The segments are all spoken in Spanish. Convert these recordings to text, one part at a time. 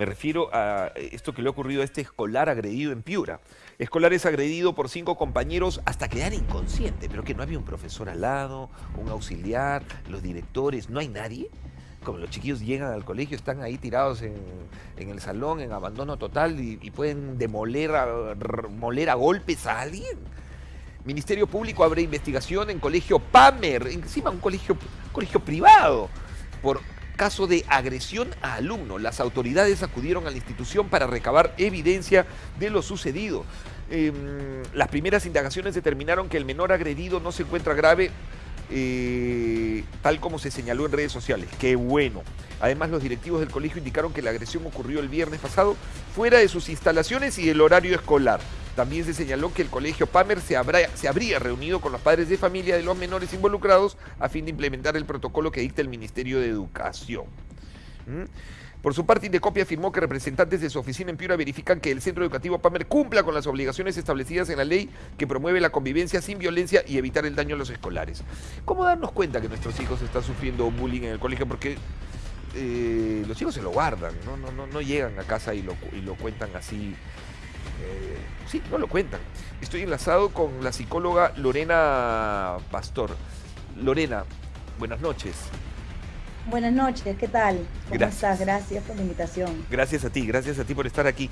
Me refiero a esto que le ha ocurrido a este escolar agredido en Piura. Escolar es agredido por cinco compañeros hasta quedar inconsciente, pero que no había un profesor al lado, un auxiliar, los directores, no hay nadie. Como los chiquillos llegan al colegio, están ahí tirados en, el salón, en abandono total y, pueden demoler a, moler a golpes a alguien. Ministerio Público abre investigación en colegio Pamer, encima un colegio, colegio privado, por caso de agresión a alumno. Las autoridades acudieron a la institución para recabar evidencia de lo sucedido. Em, las primeras indagaciones determinaron que el menor agredido no se encuentra grave, eh, tal como se señaló en redes sociales. Qué bueno. Además, los directivos del colegio indicaron que la agresión ocurrió el viernes pasado fuera de sus instalaciones y del horario escolar. También se señaló que el colegio Pamer se, habría reunido con los padres de familia de los menores involucrados a fin de implementar el protocolo que dicta el Ministerio de Educación. ¿Mm? Por su parte, Indecopia afirmó que representantes de su oficina en Piura verifican que el centro educativo Pamer cumpla con las obligaciones establecidas en la ley que promueve la convivencia sin violencia y evitar el daño a los escolares. ¿Cómo darnos cuenta que nuestros hijos están sufriendo bullying en el colegio? Porque eh, los chicos se lo guardan, no, no, no, no llegan a casa y lo, y lo cuentan así eh, sí, no lo cuentan. Estoy enlazado con la psicóloga Lorena Pastor. Lorena, buenas noches. Buenas noches, ¿qué tal? ¿Cómo gracias. estás? Gracias por la invitación. Gracias a ti, gracias a ti por estar aquí.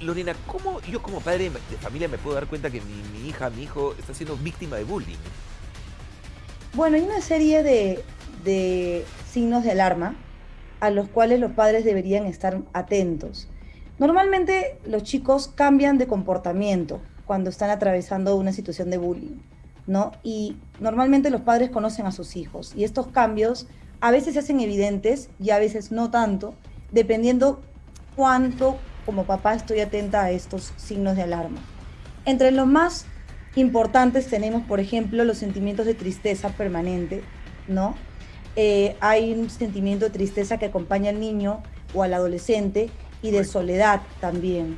Lorena, ¿cómo yo como padre de familia me puedo dar cuenta que mi, hija, mi hijo está siendo víctima de bullying? Bueno, hay una serie de, de signos de alarma a los cuales los padres deberían estar atentos. Normalmente los chicos cambian de comportamiento cuando están atravesando una situación de bullying, ¿no? Y normalmente los padres conocen a sus hijos y estos cambios a veces se hacen evidentes y a veces no tanto, dependiendo cuánto como papá estoy atenta a estos signos de alarma. Entre los más importantes tenemos, por ejemplo, los sentimientos de tristeza permanente, ¿no? Eh, hay un sentimiento de tristeza que acompaña al niño o al adolescente y de soledad también.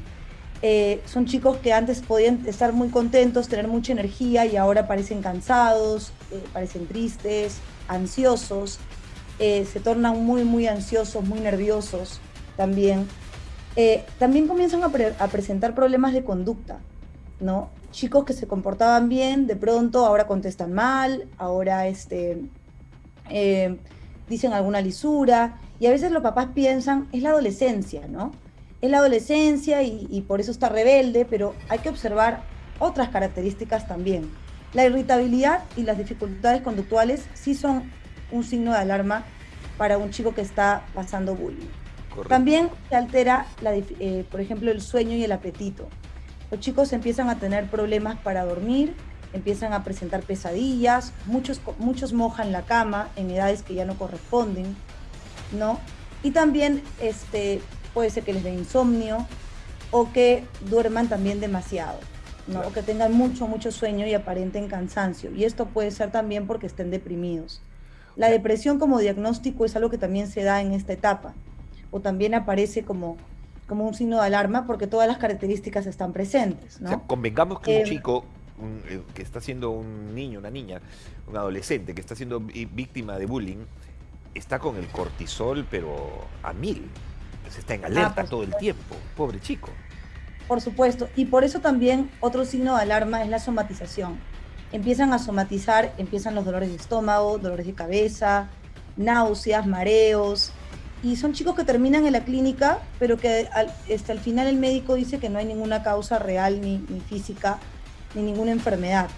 Eh, son chicos que antes podían estar muy contentos, tener mucha energía y ahora parecen cansados, eh, parecen tristes, ansiosos, eh, se tornan muy, muy ansiosos, muy nerviosos también. también comienzan a, a, presentar problemas de conducta, ¿no? Chicos que se comportaban bien, de pronto ahora contestan mal, ahora este, dicen alguna lisura, y a veces los papás piensan, es la adolescencia, ¿no? Es la adolescencia y, por eso está rebelde, pero hay que observar otras características también. La irritabilidad y las dificultades conductuales sí son un signo de alarma para un chico que está pasando bullying. También se altera, eh, por ejemplo, el sueño y el apetito. Los chicos empiezan a tener problemas para dormir, empiezan a presentar pesadillas, muchos, muchos mojan la cama en edades que ya no corresponden, ¿no? Y también este, puede ser que les dé insomnio o que duerman también demasiado, ¿no? O que tengan mucho, mucho sueño y aparenten cansancio. Y esto puede ser también porque estén deprimidos. La depresión como diagnóstico es algo que también se da en esta etapa o también aparece como, como un signo de alarma porque todas las características están presentes. ¿no? convengamos que un eh, chico eh, que está siendo un niño, una niña, un adolescente que está siendo víctima de bullying, está con el cortisol, pero a mil. Se está en ah, alerta todo el tiempo. Pobre chico. Por supuesto. Y por eso también otro signo de alarma es la somatización. Empiezan a somatizar, empiezan los dolores de estómago, dolores de cabeza, náuseas, mareos. Y son chicos que terminan en la clínica, pero que al, este, al final el médico dice que no hay ninguna causa real ni, ni física, ni ninguna enfermedad,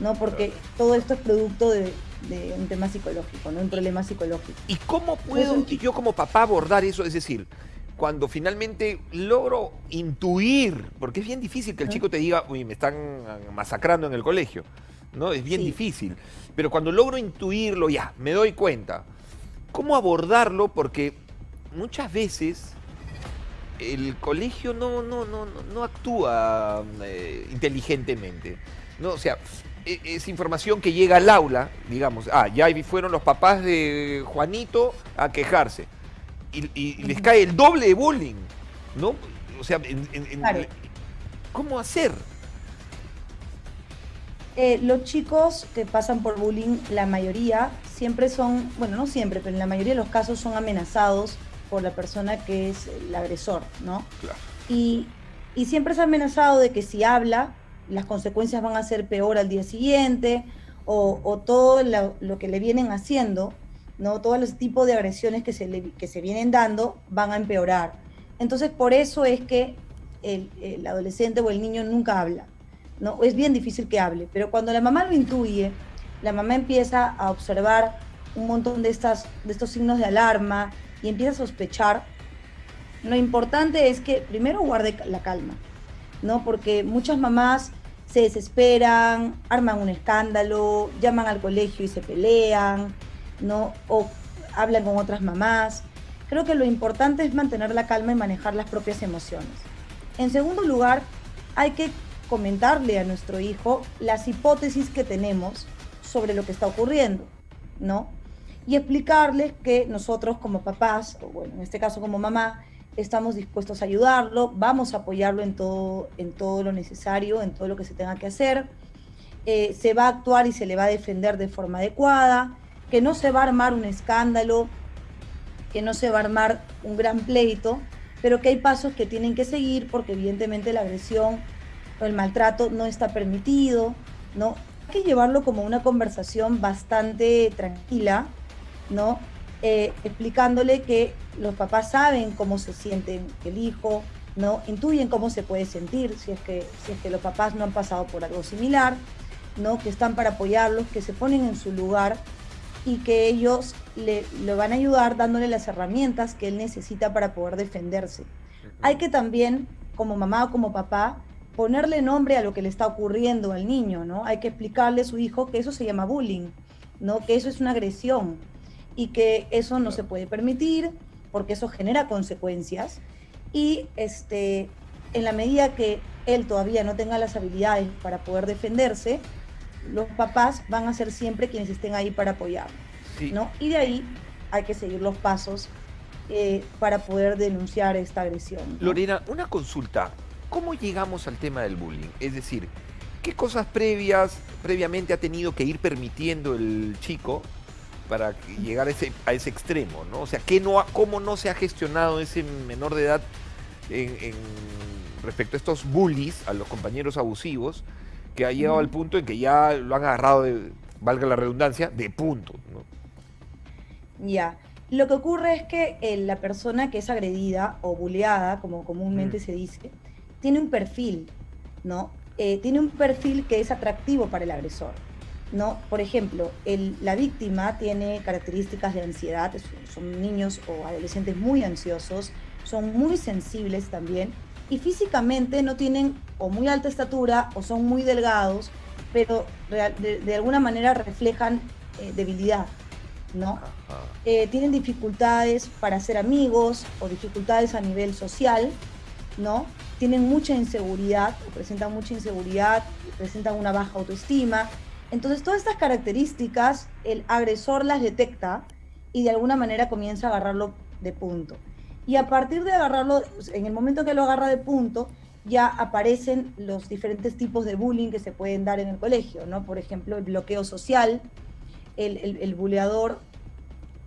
¿no? Porque todo esto es producto de, de un tema psicológico, ¿no? Un problema psicológico. ¿Y cómo puedo yo como papá abordar eso? Es decir, cuando finalmente logro intuir, porque es bien difícil que el chico te diga, uy, me están masacrando en el colegio, ¿no? Es bien difícil. Pero cuando logro intuirlo, ya, me doy cuenta. ¿Cómo abordarlo? Porque muchas veces el colegio no, no, no, no actúa eh, inteligentemente. ¿no? O sea, es información que llega al aula, digamos, ah, ya fueron los papás de Juanito a quejarse. Y, les cae el doble de bullying, ¿no? O sea, ¿cómo hacer? Eh, los chicos que pasan por bullying, la mayoría siempre son, bueno, no siempre, pero en la mayoría de los casos son amenazados por la persona que es el agresor, ¿no? Claro. Y, y siempre ha amenazado de que si habla, las consecuencias van a ser peor al día siguiente, o, todo lo, lo, que le vienen haciendo, ¿no? Todos los tipos de agresiones que se, le, que se vienen dando van a empeorar. Entonces, por eso es que el, el adolescente o el niño nunca habla. ¿no? Es bien difícil que hable, pero cuando la mamá lo intuye, la mamá empieza a observar un montón de, estas, de estos signos de alarma y empieza a sospechar, lo importante es que primero guarde la calma, ¿no? Porque muchas mamás se desesperan, arman un escándalo, llaman al colegio y se pelean, ¿no? O hablan con otras mamás. Creo que lo importante es mantener la calma y manejar las propias emociones. En segundo lugar, hay que comentarle a nuestro hijo las hipótesis que tenemos sobre lo que está ocurriendo, ¿no? Y explicarles que nosotros como papás, o bueno, en este caso como mamá, estamos dispuestos a ayudarlo, vamos a apoyarlo en todo, en todo lo necesario, en todo lo que se tenga que hacer. Eh, se va a actuar y se le va a defender de forma adecuada, que no se va a armar un escándalo, que no se va a armar un gran pleito, pero que hay pasos que tienen que seguir porque evidentemente la agresión o el maltrato no está permitido, ¿no? Hay que llevarlo como una conversación bastante tranquila, ¿no? Eh, explicándole que los papás saben cómo se siente el hijo, ¿no? Intuyen cómo se puede sentir si es que, si es que los papás no han pasado por algo similar, ¿no? Que están para apoyarlos, que se ponen en su lugar y que ellos le, le van a ayudar dándole las herramientas que él necesita para poder defenderse. Hay que también, como mamá o como papá, ponerle nombre a lo que le está ocurriendo al niño, ¿no? Hay que explicarle a su hijo que eso se llama bullying, ¿no? Que eso es una agresión y que eso no se puede permitir porque eso genera consecuencias y este en la medida que él todavía no tenga las habilidades para poder defenderse, los papás van a ser siempre quienes estén ahí para apoyarlo, sí. ¿no? Y de ahí hay que seguir los pasos eh, para poder denunciar esta agresión. ¿no? Lorena, una consulta. ¿Cómo llegamos al tema del bullying? Es decir, ¿qué cosas previas, previamente ha tenido que ir permitiendo el chico para llegar a ese, a ese extremo? ¿no? O sea, ¿qué no ha, ¿cómo no se ha gestionado ese menor de edad en, en, respecto a estos bullies, a los compañeros abusivos, que ha llegado mm. al punto en que ya lo han agarrado, de, valga la redundancia, de punto? ¿no? Ya. Lo que ocurre es que eh, la persona que es agredida o bulleada, como comúnmente mm. se dice, tiene un perfil, ¿no? Eh, tiene un perfil que es atractivo para el agresor, ¿no? Por ejemplo, el, la víctima tiene características de ansiedad, son niños o adolescentes muy ansiosos, son muy sensibles también y físicamente no tienen o muy alta estatura o son muy delgados, pero de, de alguna manera reflejan eh, debilidad, ¿no? Eh, tienen dificultades para ser amigos o dificultades a nivel social, ¿no? Tienen mucha inseguridad, o presentan mucha inseguridad, presentan una baja autoestima. Entonces, todas estas características, el agresor las detecta y de alguna manera comienza a agarrarlo de punto. Y a partir de agarrarlo, en el momento que lo agarra de punto, ya aparecen los diferentes tipos de bullying que se pueden dar en el colegio, ¿no? Por ejemplo, el bloqueo social, el, el, el buleador,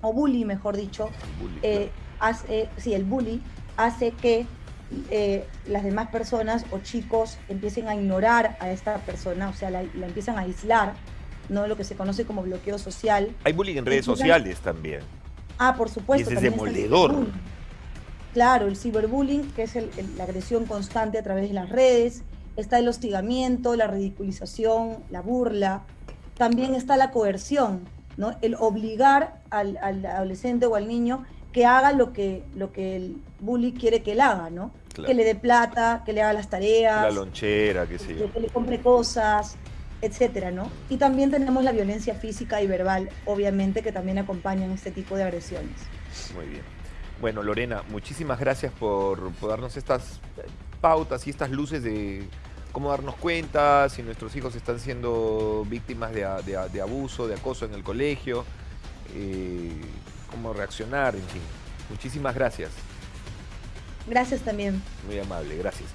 o bully, mejor dicho, bully, eh, claro. hace, eh, sí, el bully hace que eh, las demás personas o chicos empiecen a ignorar a esta persona, o sea, la, la, empiezan a aislar, ¿no? Lo que se conoce como bloqueo social. Hay bullying en redes empiezan... sociales también. Ah, por supuesto. Y ese es demoledor. El claro, el ciberbullying, que es el, el, la agresión constante a través de las redes, está el hostigamiento, la ridiculización, la burla, también está la coerción, ¿no? El obligar al, al adolescente o al niño que haga lo que, lo que el bully quiere que él haga, ¿no? Claro. Que le dé plata, que le haga las tareas. La lonchera, qué sé yo. Que le compre cosas, etcétera, ¿no? Y también tenemos la violencia física y verbal, obviamente, que también acompañan este tipo de agresiones. Muy bien. Bueno, Lorena, muchísimas gracias por, por darnos estas pautas y estas luces de cómo darnos cuenta si nuestros hijos están siendo víctimas de, de, de abuso, de acoso en el colegio. Eh, cómo reaccionar, en fin. Muchísimas gracias. Gracias también. Muy amable, gracias.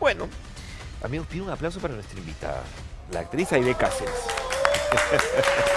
Bueno, amigos, pido un aplauso para nuestra invitada, la actriz Aide Cáceres.